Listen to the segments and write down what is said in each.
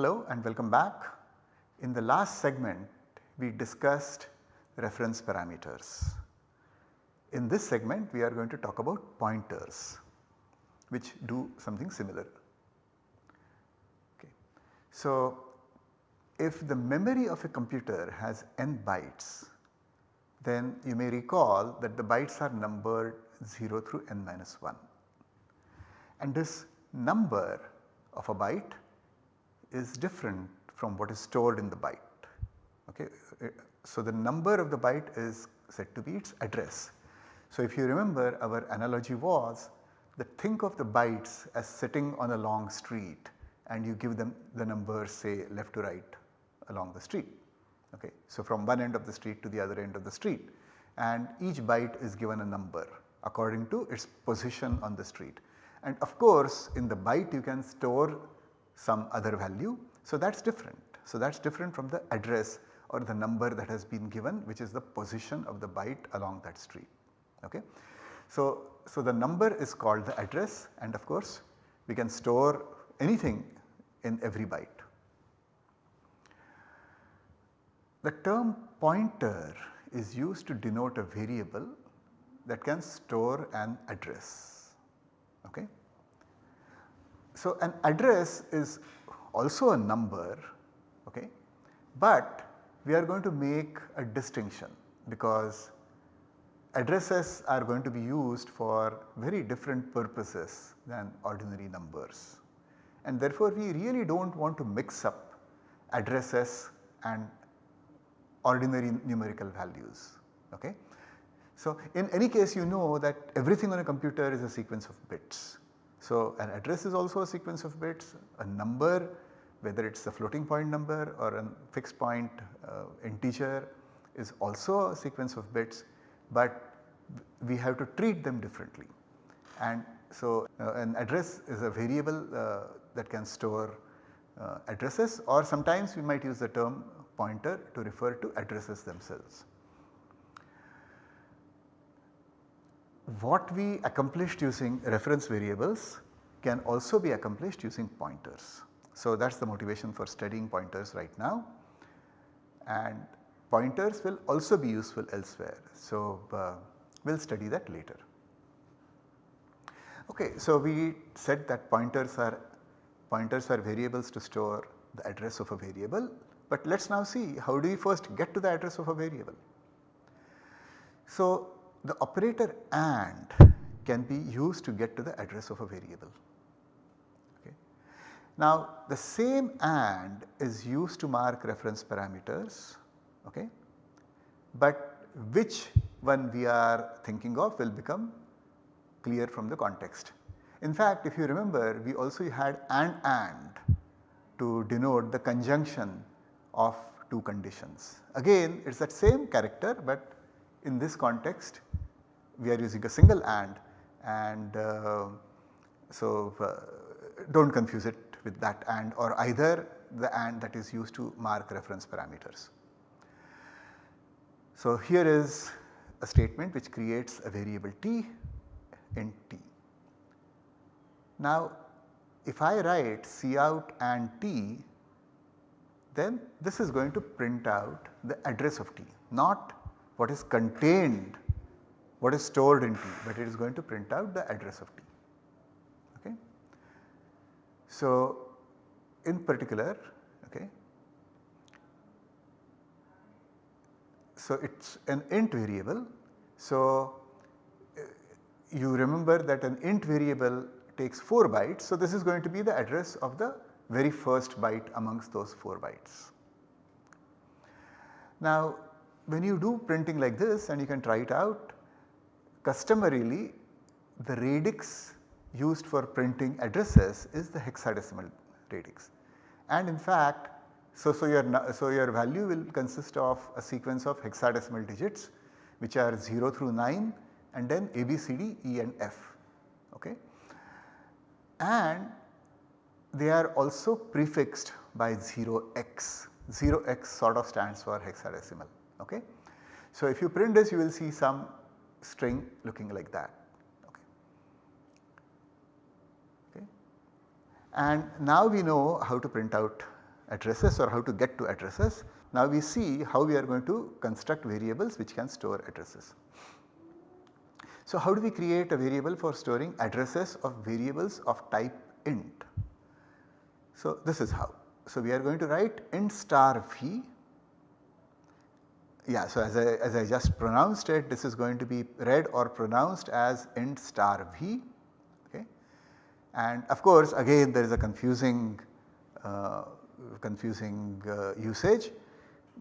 Hello and welcome back. In the last segment we discussed reference parameters. In this segment we are going to talk about pointers which do something similar. Okay. So, if the memory of a computer has n bytes then you may recall that the bytes are numbered 0 through n minus 1 and this number of a byte is different from what is stored in the byte. Okay. So, the number of the byte is said to be its address. So, if you remember our analogy was that think of the bytes as sitting on a long street and you give them the numbers say left to right along the street. Okay. So, from one end of the street to the other end of the street and each byte is given a number according to its position on the street. And of course, in the byte you can store some other value. So, that is different. So, that is different from the address or the number that has been given which is the position of the byte along that street. Okay. So, so the number is called the address and of course we can store anything in every byte. The term pointer is used to denote a variable that can store an address. Okay. So, an address is also a number, okay, but we are going to make a distinction because addresses are going to be used for very different purposes than ordinary numbers. And therefore, we really do not want to mix up addresses and ordinary numerical values. Okay. So, in any case you know that everything on a computer is a sequence of bits. So, an address is also a sequence of bits, a number whether it is a floating point number or a fixed point uh, integer is also a sequence of bits, but we have to treat them differently. And so, uh, an address is a variable uh, that can store uh, addresses or sometimes we might use the term pointer to refer to addresses themselves. What we accomplished using reference variables can also be accomplished using pointers. So, that is the motivation for studying pointers right now and pointers will also be useful elsewhere. So, uh, we will study that later. Okay, so we said that pointers are pointers are variables to store the address of a variable, but let us now see how do we first get to the address of a variable. So, the operator AND can be used to get to the address of a variable. Okay. Now the same AND is used to mark reference parameters, okay. but which one we are thinking of will become clear from the context. In fact, if you remember we also had AND AND to denote the conjunction of two conditions. Again it is that same character, but in this context we are using a single AND and uh, so uh, do not confuse it with that AND or either the AND that is used to mark reference parameters. So here is a statement which creates a variable t int t. Now if I write cout and t then this is going to print out the address of t not what is contained what is stored in T, but it is going to print out the address of T. Okay. So, in particular, okay, so it is an int variable. So, you remember that an int variable takes 4 bytes. So, this is going to be the address of the very first byte amongst those 4 bytes. Now, when you do printing like this and you can try it out customarily the radix used for printing addresses is the hexadecimal radix. And in fact, so, so, your, so your value will consist of a sequence of hexadecimal digits which are 0 through 9 and then A, B, C, D, E and F. Okay. And they are also prefixed by 0x, 0x sort of stands for hexadecimal. Okay. So, if you print this you will see some string looking like that. Okay. okay. And now we know how to print out addresses or how to get to addresses. Now we see how we are going to construct variables which can store addresses. So how do we create a variable for storing addresses of variables of type int? So this is how. So we are going to write int star v. Yeah, so as I, as I just pronounced it this is going to be read or pronounced as int star v okay. And of course again there is a confusing uh, confusing uh, usage.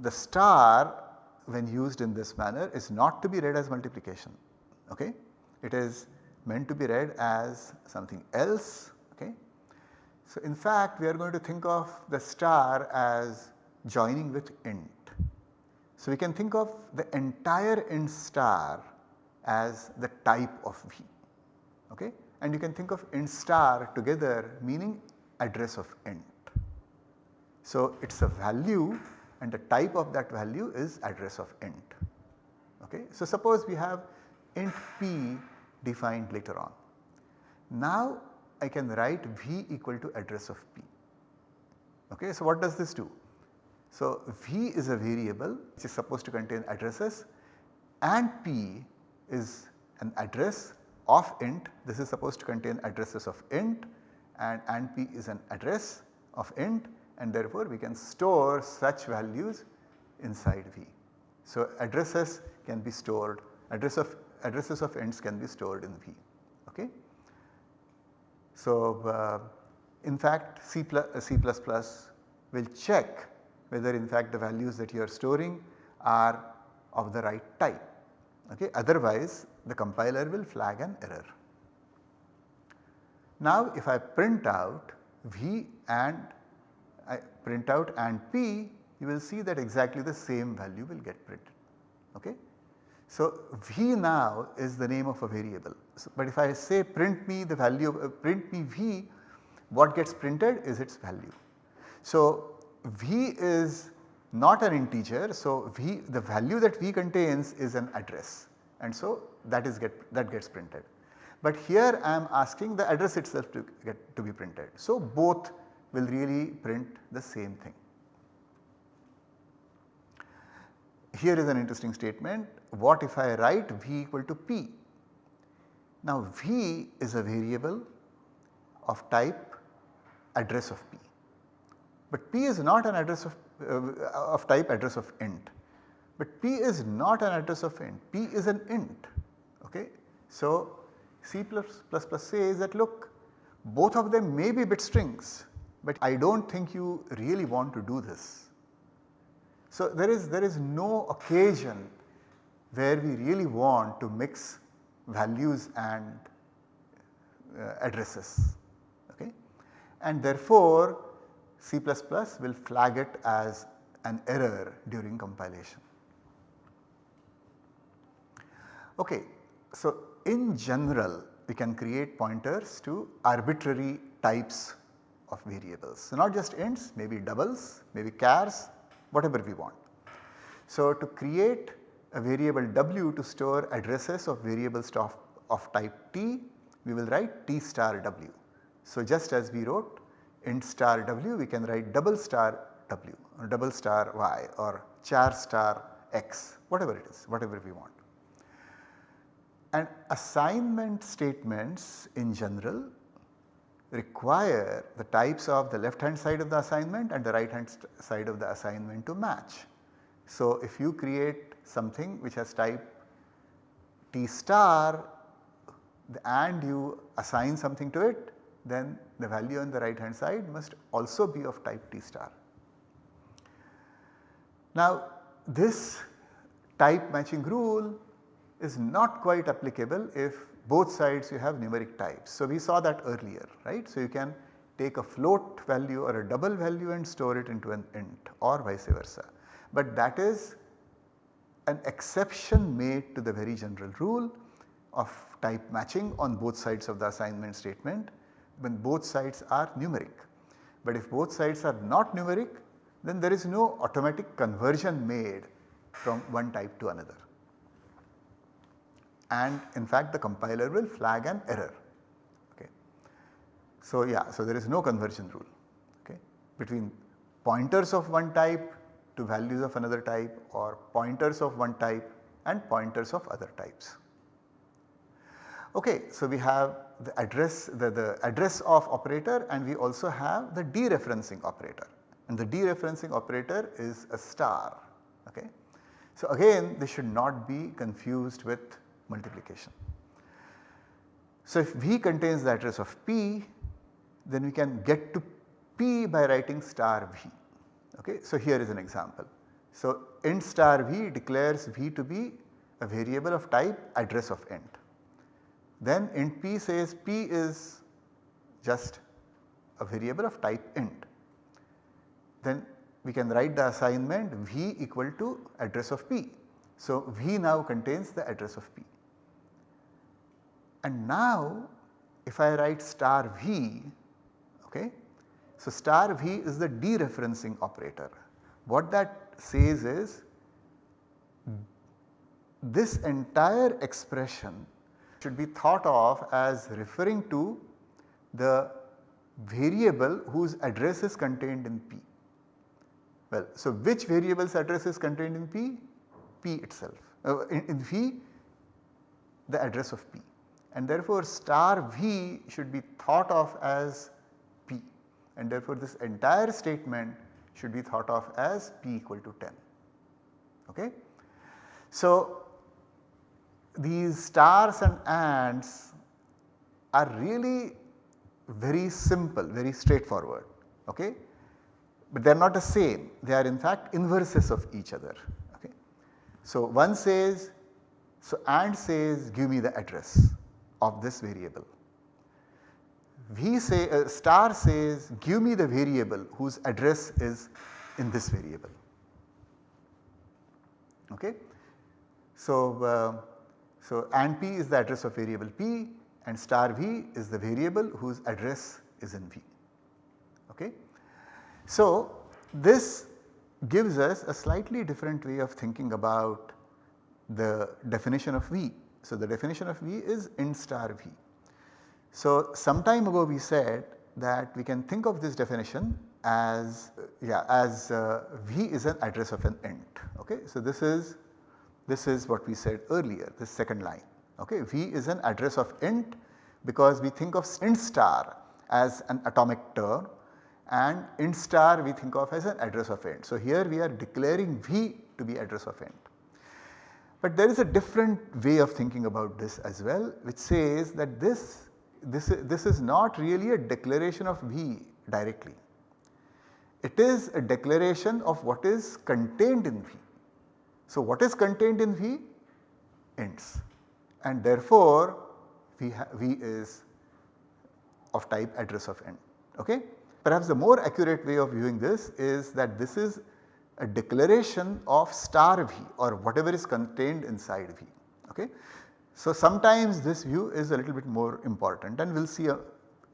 The star when used in this manner is not to be read as multiplication okay. It is meant to be read as something else okay. So in fact we are going to think of the star as joining with int. So we can think of the entire int star as the type of V okay and you can think of int star together meaning address of int. So it is a value and the type of that value is address of int okay. So suppose we have int p defined later on. Now I can write v equal to address of p. Okay, so what does this do? So v is a variable which is supposed to contain addresses and p is an address of int this is supposed to contain addresses of int and and p is an address of int and therefore we can store such values inside v. So addresses can be stored address of addresses of ints can be stored in V. Okay. So, uh, in fact C++, uh, C++ will check whether in fact the values that you are storing are of the right type. Okay. Otherwise the compiler will flag an error. Now if I print out V and I print out and P you will see that exactly the same value will get printed. Okay. So, V now is the name of a variable, so, but if I say print me the value of uh, print me V what gets printed is its value. So, V is not an integer so V the value that V contains is an address and so that is get that gets printed. But here I am asking the address itself to get to be printed. So both will really print the same thing. Here is an interesting statement what if I write v equal to p. Now v is a variable of type address of p, but p is not an address of, uh, of type address of int, but p is not an address of int, p is an int. Okay. So C++ says that look both of them may be bit strings, but I do not think you really want to do this. So there is, there is no occasion where we really want to mix values and uh, addresses okay. And therefore C++ will flag it as an error during compilation. Okay, so in general we can create pointers to arbitrary types of variables. So not just ints, maybe doubles, maybe chars, whatever we want. So to create a variable w to store addresses of variables of, of type t, we will write t star w. So just as we wrote int star w, we can write double star w or double star y or char star x, whatever it is, whatever we want. And assignment statements in general require the types of the left hand side of the assignment and the right hand side of the assignment to match. So if you create something which has type T star and you assign something to it then the value on the right hand side must also be of type T star. Now this type matching rule is not quite applicable if both sides you have numeric types. So we saw that earlier right. So you can take a float value or a double value and store it into an int or vice versa. But that is an exception made to the very general rule of type matching on both sides of the assignment statement when both sides are numeric. But if both sides are not numeric then there is no automatic conversion made from one type to another. And in fact the compiler will flag an error. Okay. So yeah, so there is no conversion rule okay, between pointers of one type to values of another type or pointers of one type and pointers of other types. Okay, so we have the address the, the address of operator and we also have the dereferencing operator and the dereferencing operator is a star. Okay. So again this should not be confused with multiplication. So if V contains the address of P then we can get to P by writing star V. Okay. So here is an example. So int star V declares V to be a variable of type address of int. Then int p says p is just a variable of type int. Then we can write the assignment v equal to address of p. So v now contains the address of p. And now if I write star v, okay, so star v is the dereferencing operator. What that says is this entire expression should be thought of as referring to the variable whose address is contained in P. Well, so which variable's address is contained in P? P itself, uh, in, in V the address of P and therefore star V should be thought of as P and therefore this entire statement should be thought of as P equal to 10. Okay. So these stars and ants are really very simple, very straightforward. Okay? But they are not the same, they are in fact inverses of each other. Okay? So one says, so and says give me the address of this variable. V say uh, star says give me the variable whose address is in this variable. Okay? So, uh, so and p is the address of variable p and star v is the variable whose address is in v. Okay. So this gives us a slightly different way of thinking about the definition of v. So the definition of v is int star v. So some time ago we said that we can think of this definition as yeah as uh, v is an address of an int okay. So this is this is what we said earlier, this second line. Okay. V is an address of int because we think of int star as an atomic term and int star we think of as an address of int. So here we are declaring V to be address of int. But there is a different way of thinking about this as well which says that this, this, this is not really a declaration of V directly. It is a declaration of what is contained in V. So, what is contained in V? Ints and therefore V, v is of type address of int. Okay? Perhaps the more accurate way of viewing this is that this is a declaration of star V or whatever is contained inside V. Okay? So, sometimes this view is a little bit more important and we will see a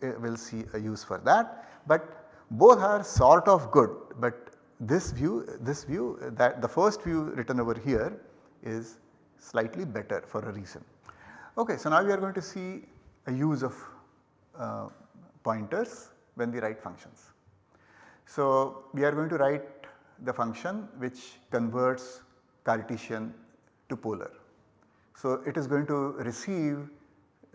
we will see a use for that, but both are sort of good, but this view this view that the first view written over here is slightly better for a reason. Okay, so now we are going to see a use of uh, pointers when we write functions. So we are going to write the function which converts Cartesian to polar. So it is going to receive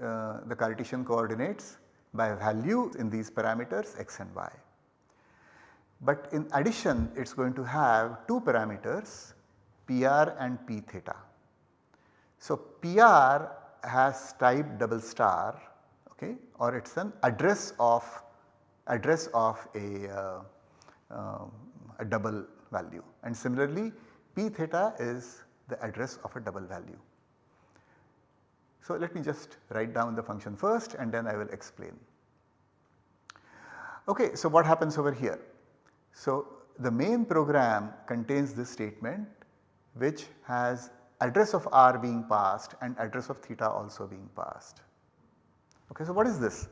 uh, the Cartesian coordinates by value in these parameters x and y. But in addition it is going to have two parameters PR and P theta. So PR has type double star okay or it is an address of address of a, uh, uh, a double value and similarly P theta is the address of a double value. So let me just write down the function first and then I will explain. Okay, so what happens over here? So, the main program contains this statement which has address of r being passed and address of theta also being passed. Okay, so what is this?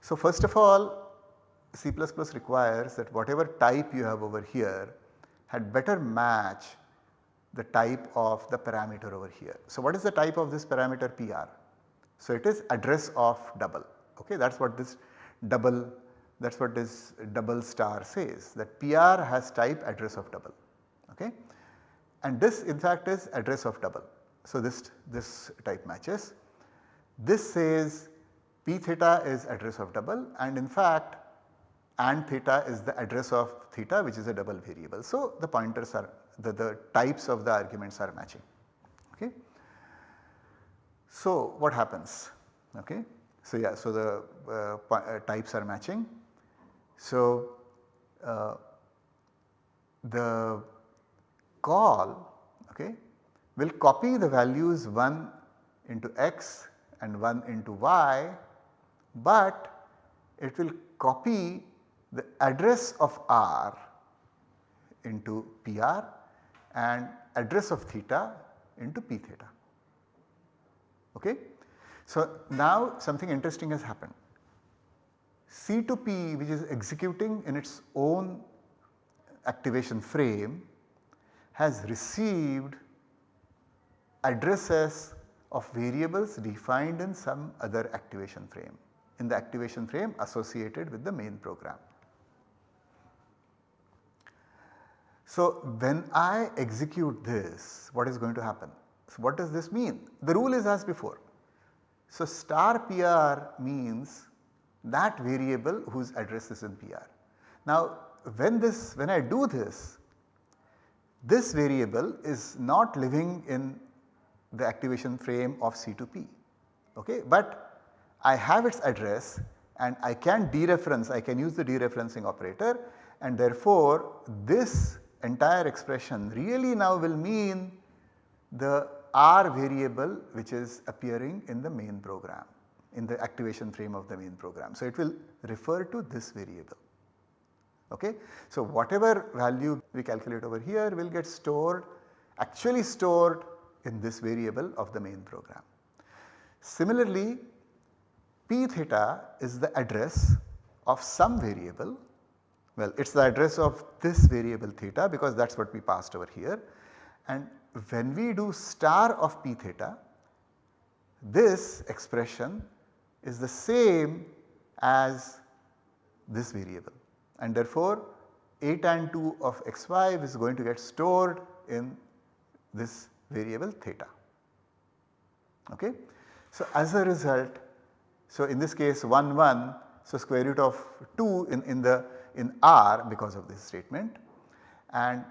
So first of all C++ requires that whatever type you have over here had better match the type of the parameter over here. So what is the type of this parameter PR? So it is address of double okay that is what this double that is what this double star says that PR has type address of double okay and this in fact is address of double. So, this, this type matches. This says p theta is address of double and in fact and theta is the address of theta which is a double variable. So, the pointers are the, the types of the arguments are matching. Okay. So, what happens? Okay. So, yeah, so the uh, uh, types are matching. So, uh, the call okay, will copy the values 1 into x and 1 into y, but it will copy the address of r into PR and address of theta into p theta. Okay? So, now something interesting has happened. C2P which is executing in its own activation frame has received addresses of variables defined in some other activation frame in the activation frame associated with the main program. So, when I execute this what is going to happen? So, what does this mean? The rule is as before. So, star PR means that variable whose address is in PR. Now, when this when I do this this variable is not living in the activation frame of C2P okay, but I have its address and I can dereference I can use the dereferencing operator and therefore this entire expression really now will mean the R variable which is appearing in the main program in the activation frame of the main program. So, it will refer to this variable. Okay. So, whatever value we calculate over here will get stored actually stored in this variable of the main program. Similarly, p theta is the address of some variable well it is the address of this variable theta because that is what we passed over here and when we do star of p theta this expression is the same as this variable and therefore atan2 of xy is going to get stored in this variable theta. Okay. So, as a result, so in this case 1 1, so square root of 2 in, in the in R because of this statement and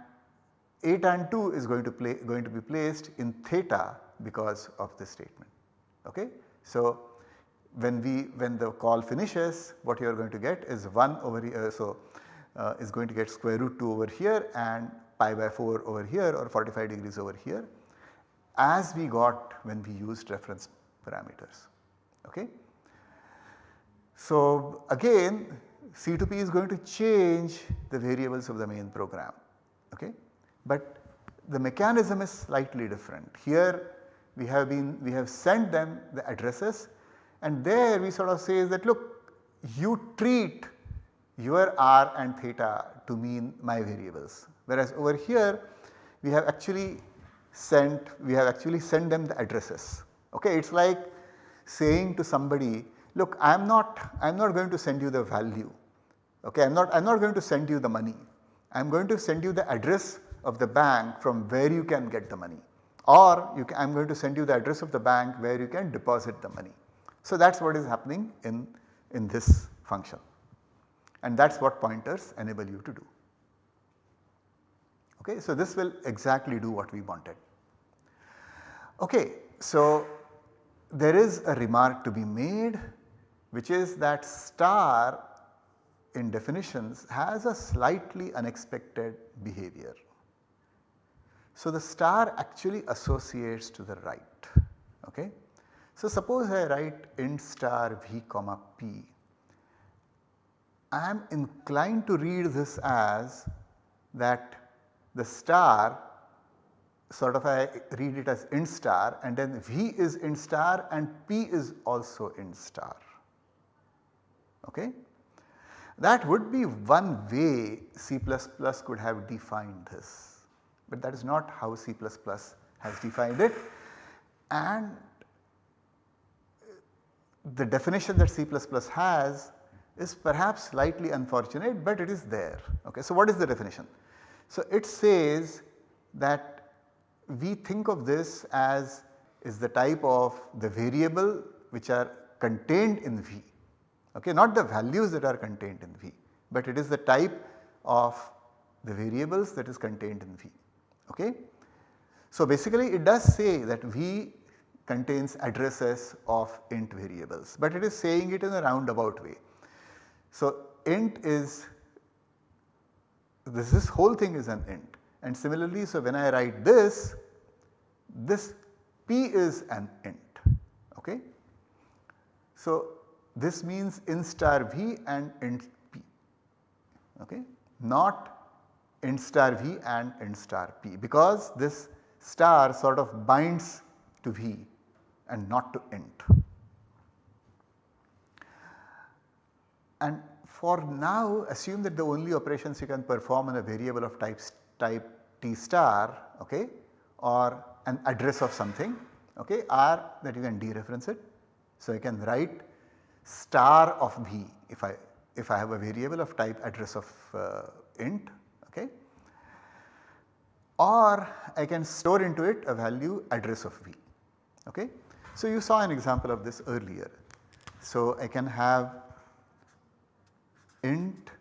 atan2 is going to play going to be placed in theta because of this statement. Okay. So, when we when the call finishes what you are going to get is 1 over here. So, uh, is going to get square root 2 over here and pi by 4 over here or 45 degrees over here as we got when we used reference parameters. Okay. So, again C2P is going to change the variables of the main program. Okay. But the mechanism is slightly different. Here we have been we have sent them the addresses and there we sort of say that look you treat your r and theta to mean my variables whereas over here we have actually sent we have actually sent them the addresses. Okay, it is like saying to somebody look I am not I am not going to send you the value okay I am not I am not going to send you the money I am going to send you the address of the bank from where you can get the money or I am going to send you the address of the bank where you can deposit the money. So, that is what is happening in, in this function and that is what pointers enable you to do. Okay, so, this will exactly do what we wanted. Okay, so there is a remark to be made which is that star in definitions has a slightly unexpected behavior. So, the star actually associates to the right. Okay. So, suppose I write int star v comma p. I am inclined to read this as that the star sort of I read it as int star and then v is int star and p is also int star. Okay. That would be one way C could have defined this, but that is not how C has defined it and the definition that C has is perhaps slightly unfortunate but it is there. Okay. So, what is the definition? So, it says that we think of this as is the type of the variable which are contained in V, okay, not the values that are contained in V, but it is the type of the variables that is contained in V. Okay. So, basically it does say that V contains addresses of int variables, but it is saying it in a roundabout way. So, int is this, this whole thing is an int and similarly so when I write this, this p is an int. Okay. So, this means int star v and int p okay, not int star v and int star p because this star sort of binds to v and not to int. And for now assume that the only operations you can perform on a variable of type, type t star okay, or an address of something okay, are that you can dereference it. So, you can write star of v if I if I have a variable of type address of uh, int okay or I can store into it a value address of v okay. So, you saw an example of this earlier. So, I can have int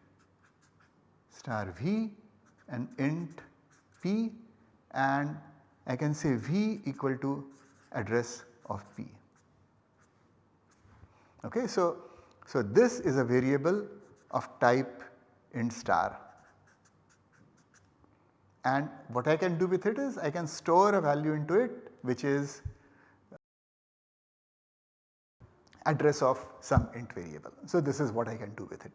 star v and int p and I can say v equal to address of p. Okay, so, so this is a variable of type int star and what I can do with it is I can store a value into it which is address of some int variable. So, this is what I can do with it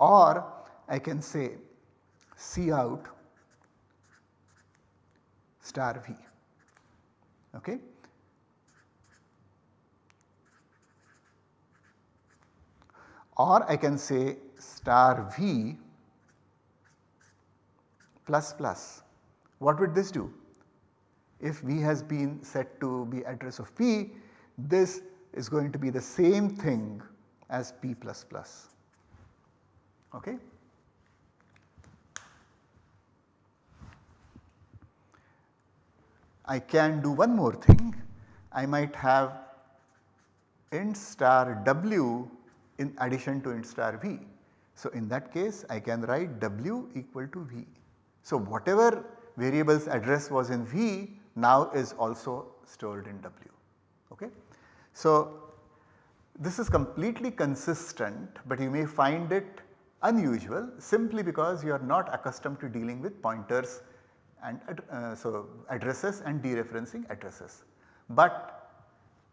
or I can say cout star v. Okay. Or I can say star v plus plus. What would this do? If v has been set to be address of p, this is going to be the same thing as p plus plus. Okay. I can do one more thing. I might have int star w in addition to int star v. So, in that case I can write w equal to v. So, whatever variable's address was in v now is also stored in w. Okay. So, this is completely consistent but you may find it unusual simply because you are not accustomed to dealing with pointers and uh, so addresses and dereferencing addresses. But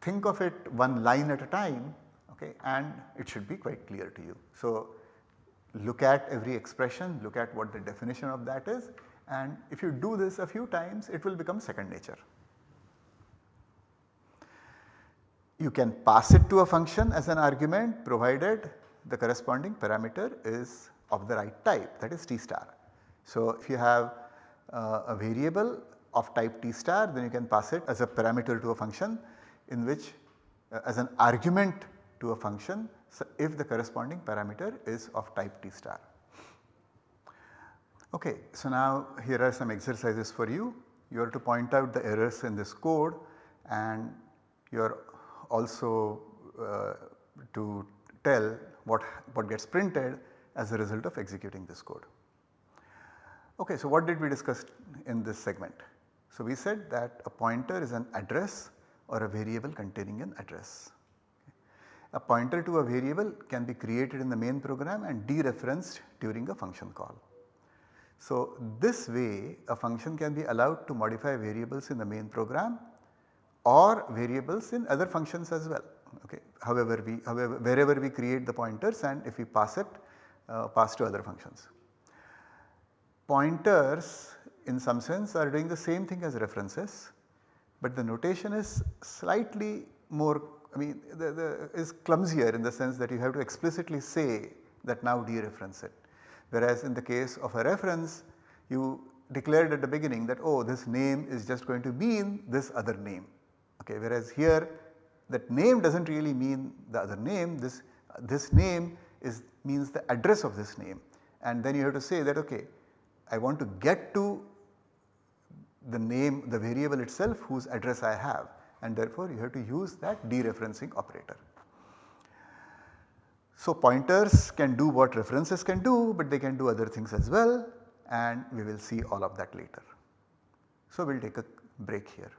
think of it one line at a time okay, and it should be quite clear to you. So, look at every expression, look at what the definition of that is and if you do this a few times it will become second nature. You can pass it to a function as an argument provided the corresponding parameter is of the right type that is t star. So, if you have uh, a variable of type t star then you can pass it as a parameter to a function in which uh, as an argument to a function so if the corresponding parameter is of type t star. Okay, so now here are some exercises for you. You are to point out the errors in this code and you are also uh, to tell what, what gets printed as a result of executing this code. Okay, so what did we discuss in this segment? So we said that a pointer is an address or a variable containing an address. A pointer to a variable can be created in the main program and dereferenced during a function call. So this way a function can be allowed to modify variables in the main program or variables in other functions as well. Okay. However, we however wherever we create the pointers and if we pass it uh, pass to other functions. Pointers in some sense are doing the same thing as references, but the notation is slightly more I mean the, the is clumsier in the sense that you have to explicitly say that now dereference it. Whereas in the case of a reference you declared at the beginning that oh this name is just going to mean this other name okay whereas here that name does not really mean the other name this this name is means the address of this name and then you have to say that okay I want to get to the name the variable itself whose address I have and therefore you have to use that dereferencing operator. So pointers can do what references can do but they can do other things as well and we will see all of that later. So we will take a break here.